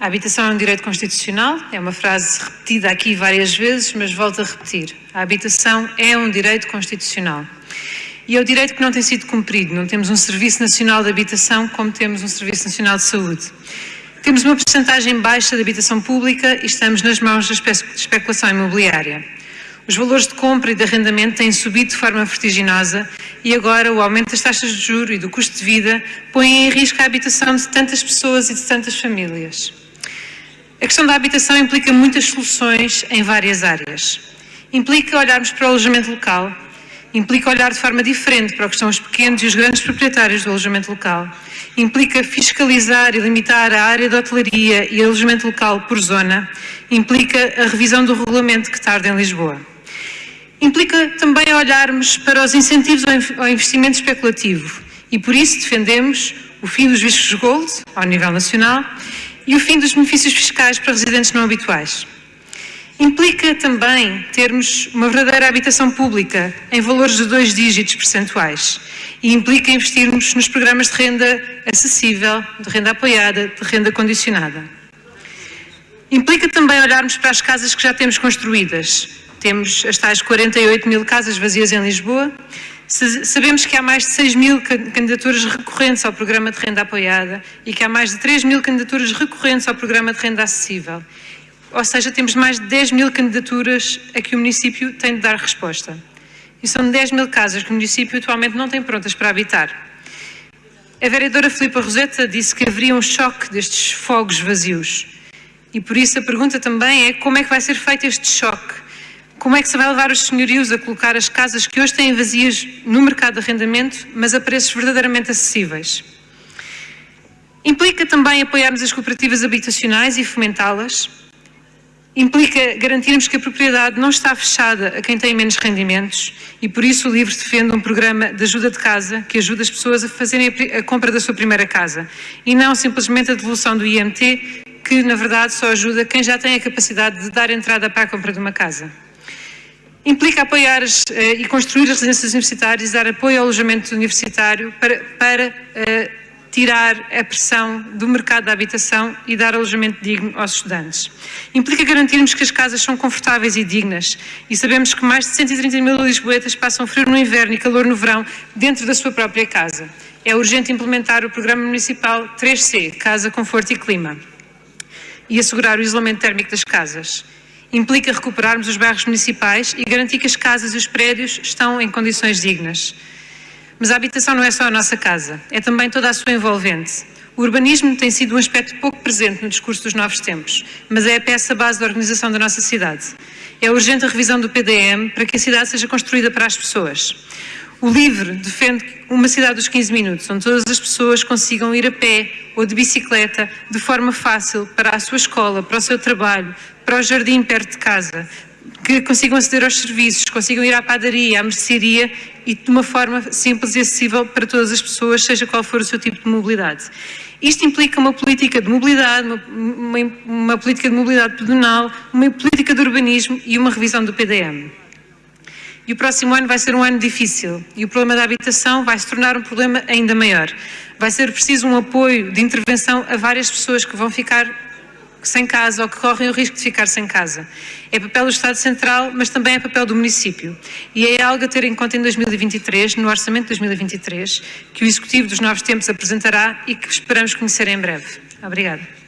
A habitação é um direito constitucional, é uma frase repetida aqui várias vezes, mas volto a repetir. A habitação é um direito constitucional. E é o direito que não tem sido cumprido. Não temos um Serviço Nacional de Habitação como temos um Serviço Nacional de Saúde. Temos uma porcentagem baixa de habitação pública e estamos nas mãos da especulação imobiliária. Os valores de compra e de arrendamento têm subido de forma vertiginosa e agora o aumento das taxas de juro e do custo de vida põe em risco a habitação de tantas pessoas e de tantas famílias. A questão da habitação implica muitas soluções em várias áreas. Implica olharmos para o alojamento local, implica olhar de forma diferente para o que são os pequenos e os grandes proprietários do alojamento local, implica fiscalizar e limitar a área de hotelaria e alojamento local por zona, implica a revisão do regulamento que tarda em Lisboa. Implica também olharmos para os incentivos ao investimento especulativo e por isso defendemos o fim dos vistos gold ao nível nacional e o fim dos benefícios fiscais para residentes não habituais. Implica também termos uma verdadeira habitação pública em valores de dois dígitos percentuais e implica investirmos nos programas de renda acessível, de renda apoiada, de renda condicionada. Implica também olharmos para as casas que já temos construídas. Temos as tais 48 mil casas vazias em Lisboa, Sabemos que há mais de 6 mil candidaturas recorrentes ao programa de renda apoiada e que há mais de 3 mil candidaturas recorrentes ao programa de renda acessível. Ou seja, temos mais de 10 mil candidaturas a que o município tem de dar resposta. E são 10 mil casas que o município atualmente não tem prontas para habitar. A vereadora Filipa Roseta disse que haveria um choque destes fogos vazios. E por isso a pergunta também é como é que vai ser feito este choque? Como é que se vai levar os senhorios a colocar as casas que hoje têm vazias no mercado de arrendamento, mas a preços verdadeiramente acessíveis? Implica também apoiarmos as cooperativas habitacionais e fomentá-las. Implica garantirmos que a propriedade não está fechada a quem tem menos rendimentos e por isso o LIVRE defende um programa de ajuda de casa que ajuda as pessoas a fazerem a compra da sua primeira casa e não simplesmente a devolução do IMT que na verdade só ajuda quem já tem a capacidade de dar entrada para a compra de uma casa. Implica apoiar eh, e construir as residências universitárias, dar apoio ao alojamento universitário para, para eh, tirar a pressão do mercado da habitação e dar alojamento digno aos estudantes. Implica garantirmos que as casas são confortáveis e dignas e sabemos que mais de 130 mil lisboetas passam frio no inverno e calor no verão dentro da sua própria casa. É urgente implementar o Programa Municipal 3C, Casa, Conforto e Clima, e assegurar o isolamento térmico das casas implica recuperarmos os bairros municipais e garantir que as casas e os prédios estão em condições dignas. Mas a habitação não é só a nossa casa, é também toda a sua envolvente. O urbanismo tem sido um aspecto pouco presente no discurso dos novos tempos, mas é a peça base da organização da nossa cidade. É urgente a revisão do PDM para que a cidade seja construída para as pessoas. O LIVRE defende uma cidade dos 15 minutos, onde todas as pessoas consigam ir a pé ou de bicicleta de forma fácil para a sua escola, para o seu trabalho, para o jardim perto de casa, que consigam aceder aos serviços, consigam ir à padaria, à mercearia e de uma forma simples e acessível para todas as pessoas, seja qual for o seu tipo de mobilidade. Isto implica uma política de mobilidade, uma, uma, uma política de mobilidade pedonal, uma política de urbanismo e uma revisão do PDM. E o próximo ano vai ser um ano difícil e o problema da habitação vai se tornar um problema ainda maior. Vai ser preciso um apoio de intervenção a várias pessoas que vão ficar sem casa ou que correm o risco de ficar sem casa. É papel do Estado Central, mas também é papel do município. E é algo a ter em conta em 2023, no Orçamento de 2023, que o Executivo dos Novos Tempos apresentará e que esperamos conhecer em breve. Obrigada.